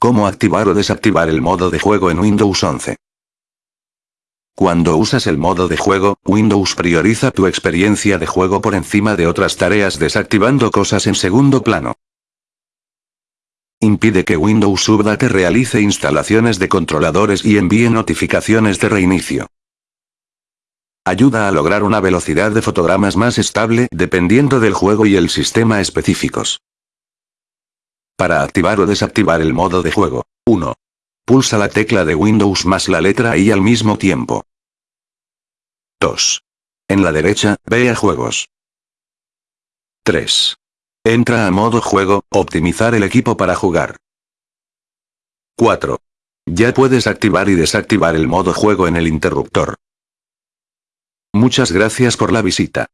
¿Cómo activar o desactivar el modo de juego en Windows 11? Cuando usas el modo de juego, Windows prioriza tu experiencia de juego por encima de otras tareas desactivando cosas en segundo plano. Impide que Windows Update realice instalaciones de controladores y envíe notificaciones de reinicio. Ayuda a lograr una velocidad de fotogramas más estable dependiendo del juego y el sistema específicos. Para activar o desactivar el modo de juego. 1. Pulsa la tecla de Windows más la letra I al mismo tiempo. 2. En la derecha, ve a juegos. 3. Entra a modo juego, optimizar el equipo para jugar. 4. Ya puedes activar y desactivar el modo juego en el interruptor. Muchas gracias por la visita.